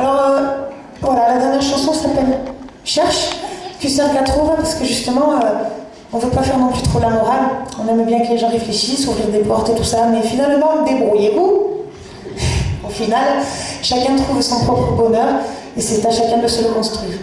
Alors, euh, voilà, la dernière chanson s'appelle Cherche, que qu'à trouve, parce que justement, euh, on ne veut pas faire non plus trop la morale. On aime bien que les gens réfléchissent, ouvrir des portes et tout ça, mais finalement, débrouillez-vous. Au final, chacun trouve son propre bonheur, et c'est à chacun de se le construire.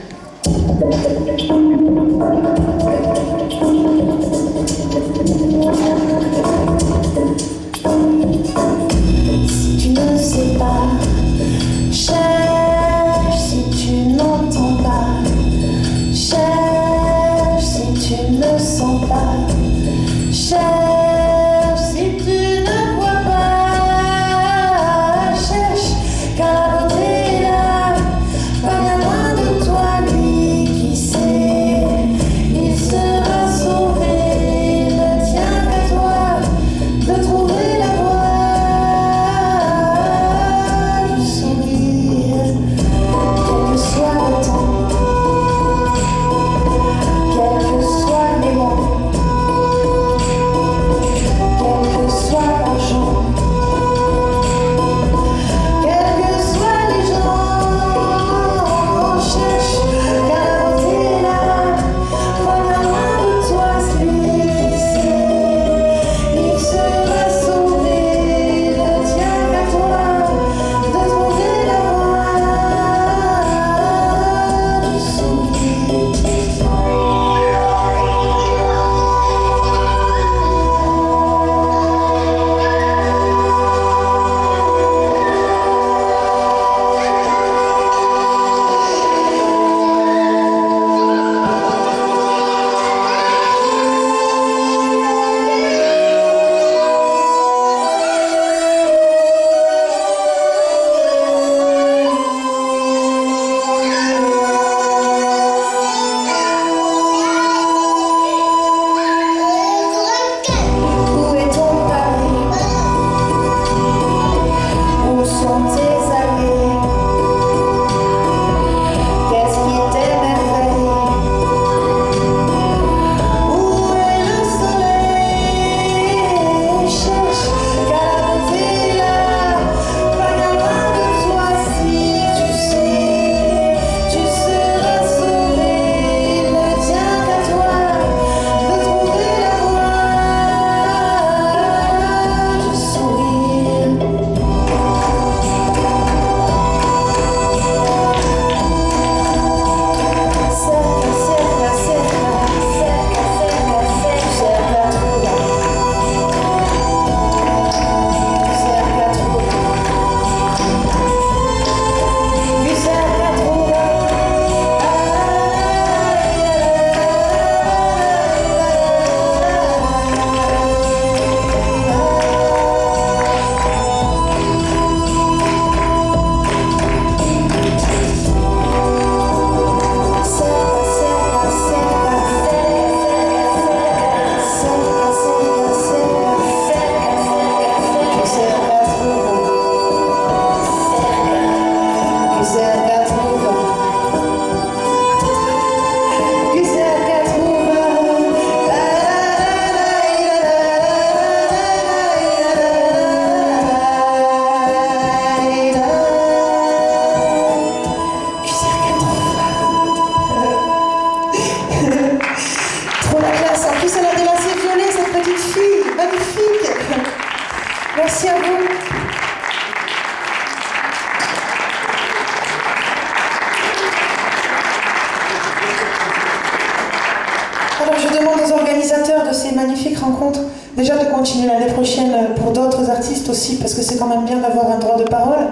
Continuer l'année prochaine pour d'autres artistes aussi, parce que c'est quand même bien d'avoir un droit de parole.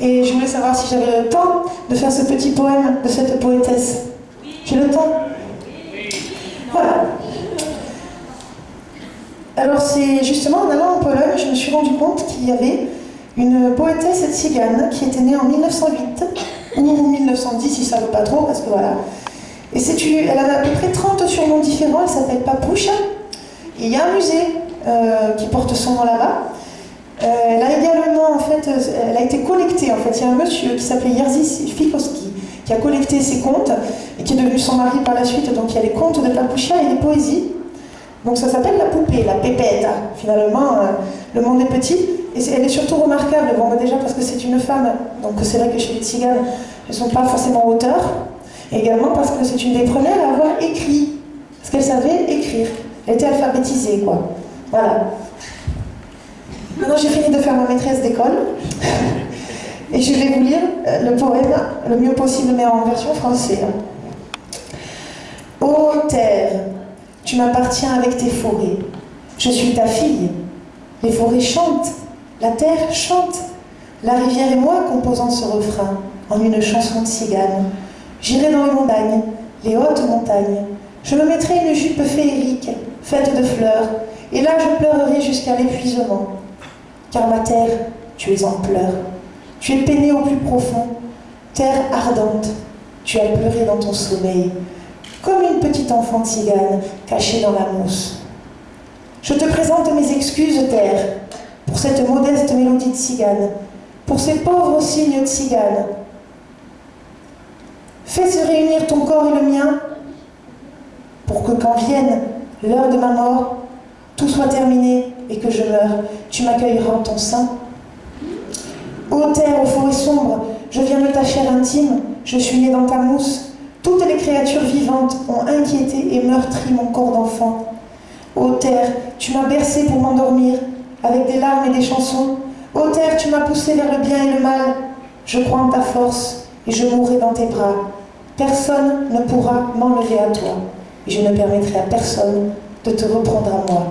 Et je voulais savoir si j'avais le temps de faire ce petit poème de cette poétesse. J'ai le temps Voilà. Alors c'est justement en allant en Pologne, je me suis rendu compte qu'il y avait une poétesse tzigane qui était née en 1908 ou 1910, si ça ne veut pas trop, parce que voilà. Et c'est elle avait à peu près 30 surnoms différents, elle s'appelle Papoucha. Il y a un musée euh, qui porte son nom là-bas. Euh, elle a également, en fait, euh, elle a été collectée, en fait. Il y a un monsieur qui s'appelait Jerzy Fikowski qui a collecté ses contes et qui est devenu son mari par la suite. Donc il y a les contes de Papoucha et les poésies. Donc ça s'appelle la poupée, la pépette. Finalement, euh, le monde est petit. et elle est surtout remarquable, bon, déjà parce que c'est une femme, donc c'est vrai que chez les tziganes, elles ne sont pas forcément auteurs, et également parce que c'est une des premières à avoir écrit, parce qu'elle savait écrire. Elle était alphabétisée, quoi. Voilà. Maintenant, j'ai fini de faire ma maîtresse d'école. Et je vais vous lire euh, le poème le mieux possible, mais en version française. Ô terre, tu m'appartiens avec tes forêts. Je suis ta fille. Les forêts chantent, la terre chante. La rivière et moi composant ce refrain en une chanson de cigane. J'irai dans les montagnes, les hautes montagnes. Je me mettrai une jupe féerique, faite de fleurs, et là je pleurerai jusqu'à l'épuisement. Car ma terre, tu es en pleurs. Tu es peiné au plus profond, terre ardente. Tu as pleuré dans ton sommeil, comme une petite enfant cigane cachée dans la mousse. Je te présente mes excuses, terre, pour cette modeste mélodie de cigane, pour ces pauvres signes de cigane. Fais se réunir ton corps et le mien, pour que quand vienne l'heure de ma mort, tout soit terminé et que je meure, tu m'accueilleras en ton sein. Ô terre, aux forêts sombres, je viens de ta chair intime, je suis né dans ta mousse. Toutes les créatures vivantes ont inquiété et meurtri mon corps d'enfant. Ô terre, tu m'as bercé pour m'endormir, avec des larmes et des chansons. Ô terre, tu m'as poussé vers le bien et le mal. Je crois en ta force et je mourrai dans tes bras. Personne ne pourra m'enlever à toi. Je ne permettrai à personne de te reprendre à moi.